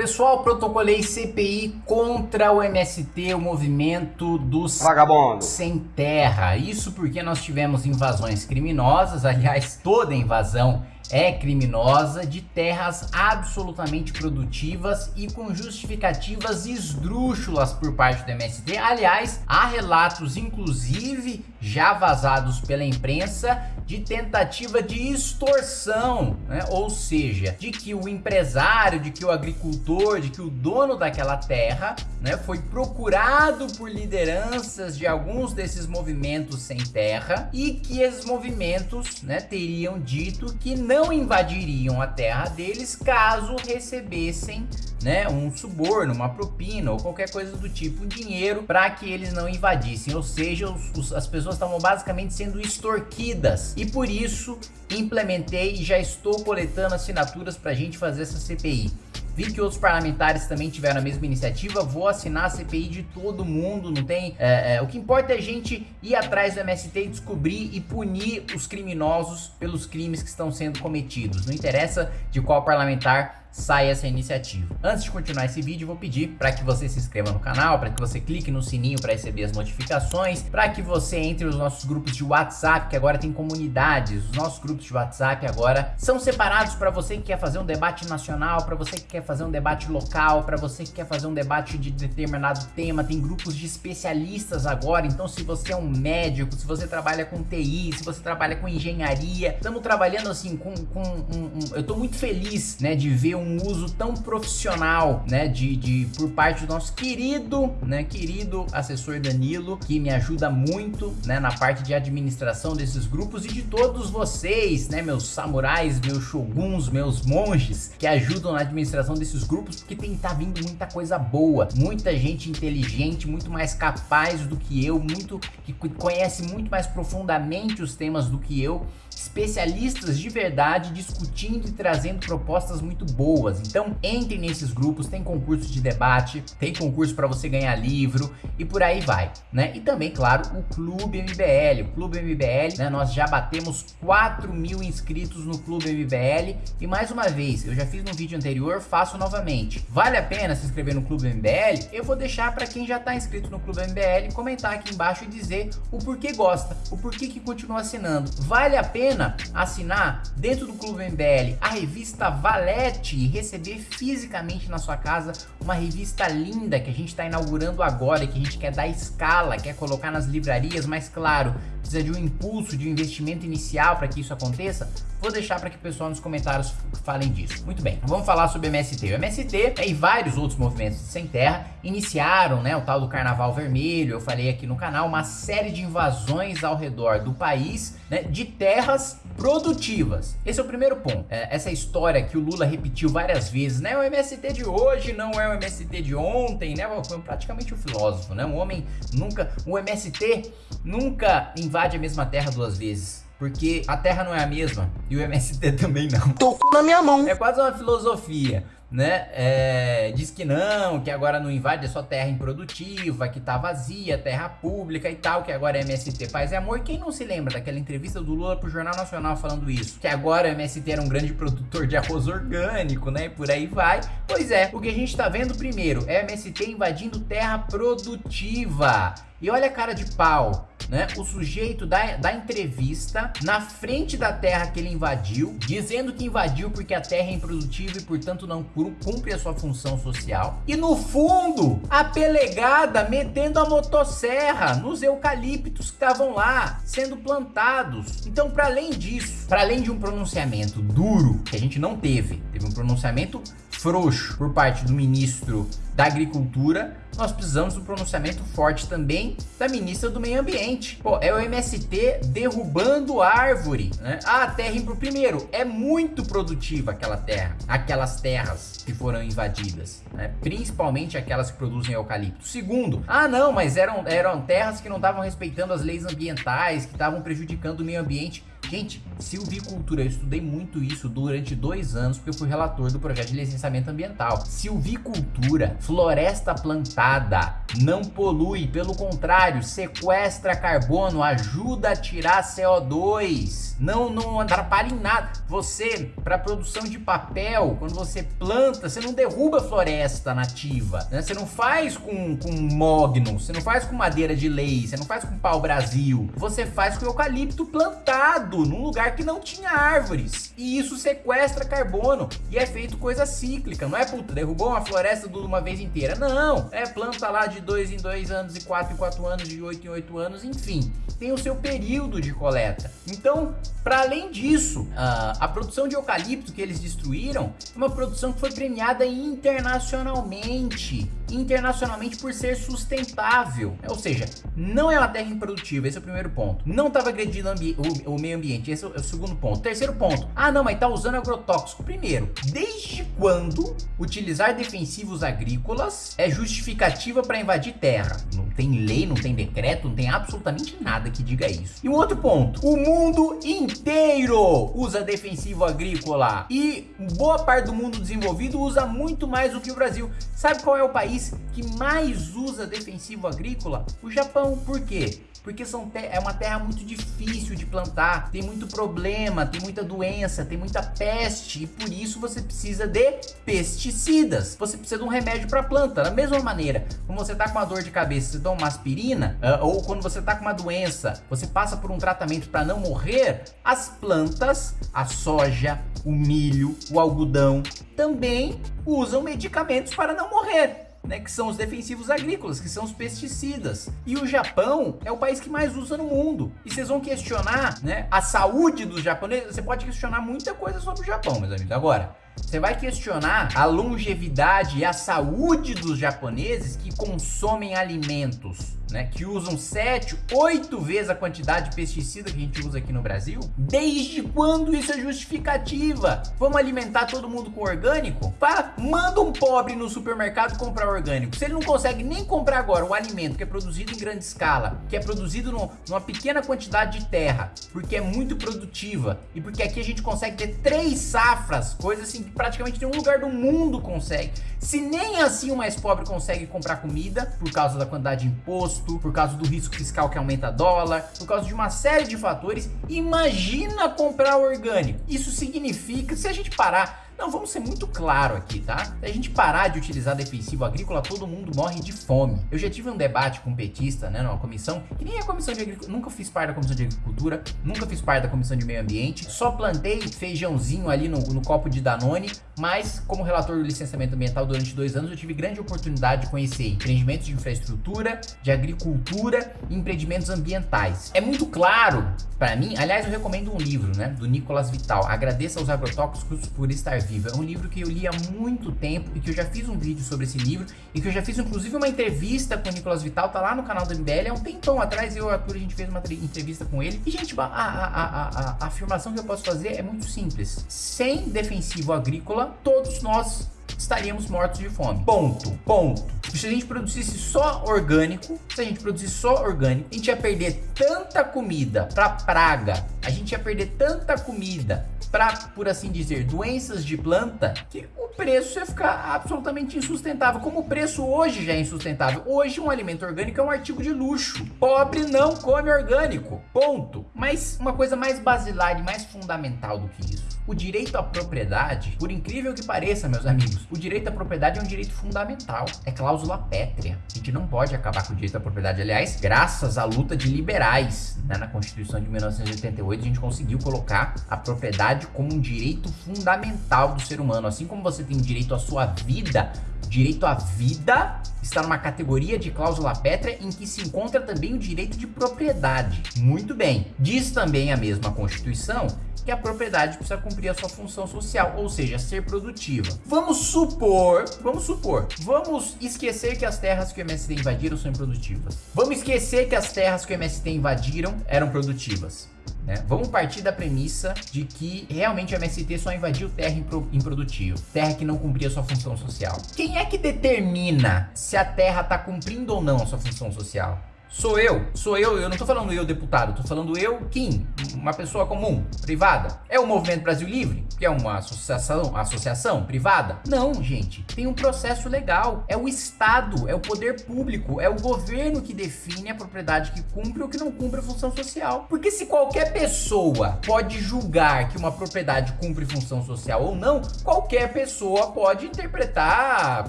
Pessoal, protocolei CPI contra o MST, o movimento dos vagabundos sem terra. Isso porque nós tivemos invasões criminosas, aliás, toda invasão é criminosa de terras absolutamente produtivas e com justificativas esdrúxulas por parte do MST. Aliás, há relatos, inclusive, já vazados pela imprensa, de tentativa de extorsão, né? ou seja, de que o empresário, de que o agricultor, de que o dono daquela terra né, foi procurado por lideranças de alguns desses movimentos sem terra e que esses movimentos né, teriam dito que não invadiriam a terra deles caso recebessem né, um suborno, uma propina ou qualquer coisa do tipo, um dinheiro para que eles não invadissem, ou seja, os, os, as pessoas estavam basicamente sendo extorquidas e por isso implementei e já estou coletando assinaturas para a gente fazer essa CPI. Vi que outros parlamentares também tiveram a mesma iniciativa, vou assinar a CPI de todo mundo, não tem... É, é, o que importa é a gente ir atrás do MST e descobrir e punir os criminosos pelos crimes que estão sendo cometidos. Não interessa de qual parlamentar sai essa iniciativa. Antes de continuar esse vídeo, vou pedir para que você se inscreva no canal, para que você clique no sininho para receber as notificações, para que você entre nos nossos grupos de WhatsApp, que agora tem comunidades. Os nossos grupos de WhatsApp agora são separados para você que quer fazer um debate nacional, para você que quer fazer um debate local, para você que quer fazer um debate de determinado tema. Tem grupos de especialistas agora, então se você é um médico, se você trabalha com TI, se você trabalha com engenharia, estamos trabalhando assim com, com um, um, eu estou muito feliz, né, de ver um uso tão profissional, né, de, de por parte do nosso querido, né, querido assessor Danilo, que me ajuda muito, né, na parte de administração desses grupos e de todos vocês, né, meus samurais, meus shoguns, meus monges, que ajudam na administração desses grupos, porque tem tá vindo muita coisa boa, muita gente inteligente, muito mais capaz do que eu, muito que conhece muito mais profundamente os temas do que eu, especialistas de verdade discutindo e trazendo propostas muito boas. Então entre nesses grupos, tem concurso de debate, tem concurso para você ganhar livro e por aí vai, né? E também, claro, o Clube MBL. O Clube MBL, né? Nós já batemos 4 mil inscritos no Clube MBL e mais uma vez, eu já fiz no vídeo anterior, faço novamente. Vale a pena se inscrever no Clube MBL? Eu vou deixar para quem já está inscrito no Clube MBL comentar aqui embaixo e dizer o porquê gosta, o porquê que continua assinando. Vale a pena assinar dentro do Clube MBL a revista Valete e receber fisicamente na sua casa uma revista linda que a gente está inaugurando agora e que a gente quer dar escala, quer colocar nas livrarias, mas claro, precisa de um impulso, de um investimento inicial para que isso aconteça, vou deixar para que o pessoal nos comentários falem disso. Muito bem, vamos falar sobre o MST. O MST e vários outros movimentos sem terra iniciaram né, o tal do Carnaval Vermelho, eu falei aqui no canal, uma série de invasões ao redor do país né, de terras produtivas. Esse é o primeiro ponto. É, essa história que o Lula repetiu várias vezes, né? O MST de hoje não é o MST de ontem, né? Foi praticamente um filósofo, né? Um homem nunca... O MST nunca invade a mesma terra duas vezes. Porque a terra não é a mesma e o MST também não. Tô na minha mão. É quase uma filosofia né, é, diz que não, que agora não invade, é só terra improdutiva, que tá vazia, terra pública e tal, que agora é MST Paz e Amor. Quem não se lembra daquela entrevista do Lula pro Jornal Nacional falando isso? Que agora o MST era um grande produtor de arroz orgânico, né, e por aí vai. Pois é, o que a gente tá vendo primeiro é MST invadindo terra produtiva. E olha a cara de pau né? O sujeito da, da entrevista na frente da terra que ele invadiu, dizendo que invadiu porque a terra é improdutiva e portanto não cumpre a sua função social. E no fundo, a pelegada metendo a motosserra nos eucaliptos que estavam lá, sendo plantados. Então, para além disso, para além de um pronunciamento duro, que a gente não teve, teve um pronunciamento frouxo por parte do ministro da Agricultura, nós precisamos um pronunciamento forte também da ministra do Meio Ambiente. Pô, é o MST derrubando árvore, né? Ah, a terra, primeiro, é muito produtiva aquela terra, aquelas terras que foram invadidas, né? Principalmente aquelas que produzem eucalipto. Segundo, ah não, mas eram, eram terras que não estavam respeitando as leis ambientais, que estavam prejudicando o meio ambiente. Gente, silvicultura, eu estudei muito isso durante dois anos, porque eu fui relator do projeto de licenciamento ambiental. Silvicultura, floresta plantada, não polui, pelo contrário, sequestra carbono, ajuda a tirar CO2, não, não atrapalha em nada. Você, para produção de papel, quando você planta, você não derruba floresta nativa, né? Você não faz com, com mogno, você não faz com madeira de lei, você não faz com pau Brasil, você faz com eucalipto plantado num lugar que não tinha árvores. E isso sequestra carbono e é feito coisa cíclica, não é puta, derrubou uma floresta de uma vez inteira, não. É planta lá de dois em dois anos, e quatro em quatro anos, de oito em oito anos, enfim. Tem o seu período de coleta. Então, para além disso, a, a produção de eucalipto que eles destruíram é uma produção que foi premiada internacionalmente internacionalmente por ser sustentável. Ou seja, não é uma terra improdutiva, esse é o primeiro ponto. Não estava agredindo o, o, meio ambiente, esse é o, é o, segundo ponto. Terceiro ponto, ah não, mas tá usando agrotóxico. Primeiro, desde quando utilizar defensivos agrícolas é justificativa para invadir terra? Não tem lei, não tem decreto, não tem absolutamente nada que diga isso. E um outro ponto, o mundo inteiro usa defensivo agrícola e boa parte do mundo desenvolvido usa muito mais do que o Brasil. Sabe qual é o país que mais usa defensivo agrícola? O Japão. Por quê? Porque são é uma terra muito difícil de plantar, tem muito problema, tem muita doença, tem muita peste e por isso você precisa de pesticidas. Você precisa de um remédio para planta. Da mesma maneira, como você tá com uma dor de cabeça, você toma uma aspirina, uh, ou quando você tá com uma doença, você passa por um tratamento para não morrer, as plantas, a soja, o milho, o algodão também usam medicamentos para não morrer né, que são os defensivos agrícolas, que são os pesticidas. E o Japão é o país que mais usa no mundo. E vocês vão questionar, né, a saúde dos japoneses, você pode questionar muita coisa sobre o Japão, meus amigos. Agora, você vai questionar a longevidade e a saúde dos japoneses que consomem alimentos né, que usam 7, 8 vezes a quantidade de pesticida que a gente usa aqui no Brasil? Desde quando isso é justificativa? Vamos alimentar todo mundo com orgânico? Pá, manda um pobre no supermercado comprar orgânico. Se ele não consegue nem comprar agora um alimento que é produzido em grande escala, que é produzido no, numa pequena quantidade de terra, porque é muito produtiva e porque aqui a gente consegue ter três safras, coisa assim praticamente nenhum lugar do mundo consegue. Se nem assim o mais pobre consegue comprar comida por causa da quantidade de imposto, por causa do risco fiscal que aumenta dólar, por causa de uma série de fatores. Imagina comprar orgânico. Isso significa, se a gente parar não, vamos ser muito claro aqui, tá? Se a gente parar de utilizar defensivo agrícola, todo mundo morre de fome. Eu já tive um debate com um petista, né, numa comissão, que nem a comissão de agricultura, nunca fiz parte da comissão de agricultura, nunca fiz parte da comissão de meio ambiente, só plantei feijãozinho ali no, no copo de Danone, mas como relator do licenciamento ambiental durante dois anos, eu tive grande oportunidade de conhecer empreendimentos de infraestrutura, de agricultura e empreendimentos ambientais. É muito claro para mim, aliás, eu recomendo um livro, né, do Nicolas Vital, Agradeça aos Agrotóxicos por Estar Viva. É um livro que eu li há muito tempo e que eu já fiz um vídeo sobre esse livro e que eu já fiz inclusive uma entrevista com o Nicolas Vital, tá lá no canal do MBL. Há um tempão atrás eu e o Arthur a gente fez uma entrevista com ele. E, gente, a, a, a, a afirmação que eu posso fazer é muito simples. Sem defensivo agrícola, todos nós estaríamos mortos de fome. Ponto. Ponto. Se a gente produzisse só orgânico, se a gente produzisse só orgânico, a gente ia perder tanta comida para praga, a gente ia perder tanta comida para, por assim dizer, doenças de planta, que o preço ia ficar absolutamente insustentável. Como o preço hoje já é insustentável. Hoje um alimento orgânico é um artigo de luxo. Pobre não come orgânico. Ponto. Mas uma coisa mais basilar e mais fundamental do que isso. O direito à propriedade, por incrível que pareça, meus amigos, o direito à propriedade é um direito fundamental. É cláusula pétrea. A gente não pode acabar com o direito à propriedade. Aliás, graças à luta de liberais né, na Constituição de 1988, a gente conseguiu colocar a propriedade como um direito fundamental do ser humano. Assim como você tem direito à sua vida, direito à vida está numa categoria de cláusula pétrea em que se encontra também o direito de propriedade. Muito bem. Diz também a mesma Constituição que a propriedade precisa cumprir a sua função social, ou seja, ser produtiva. Vamos supor, vamos supor, vamos esquecer que as terras que o MST invadiram são improdutivas. Vamos esquecer que as terras que o MST invadiram eram produtivas. Né? Vamos partir da premissa de que realmente o MST só invadiu terra improdutiva, terra que não cumpria sua função social. Quem é que determina se a terra está cumprindo ou não a sua função social? Sou eu, sou eu, eu não tô falando eu deputado, tô falando eu, Kim, uma pessoa comum, privada. É o Movimento Brasil Livre, que é uma associação, associação privada? Não, gente, tem um processo legal. É o Estado, é o poder público, é o governo que define a propriedade que cumpre ou que não cumpre a função social. Porque se qualquer pessoa pode julgar que uma propriedade cumpre função social ou não, qualquer pessoa pode interpretar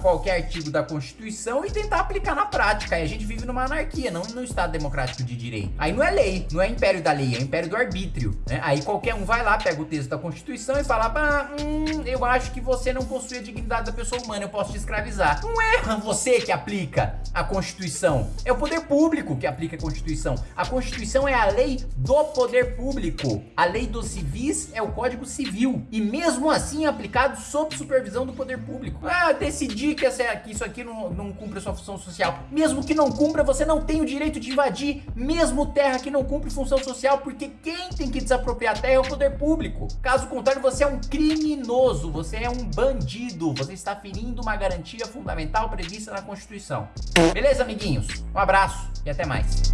qualquer artigo da Constituição e tentar aplicar na prática. E a gente vive numa anarquia, não no Estado democrático de direito. Aí não é lei, não é império da lei, é império do arbítrio. Né? Aí qualquer um vai lá, pega o texto da Constituição e fala: ah, hum, eu acho que você não possui a dignidade da pessoa humana, eu posso te escravizar. Não é você que aplica a Constituição, é o poder público que aplica a Constituição. A Constituição é a lei do poder público. A lei dos civis é o Código Civil. E mesmo assim é aplicado sob supervisão do poder público. Ah, decidir que, essa, que isso aqui não, não cumpre sua função social. Mesmo que não cumpra, você não tem o direito de invadir mesmo terra que não cumpre função social, porque quem tem que desapropriar terra é o poder público. Caso contrário, você é um criminoso, você é um bandido, você está ferindo uma garantia fundamental prevista na Constituição. Beleza, amiguinhos? Um abraço e até mais.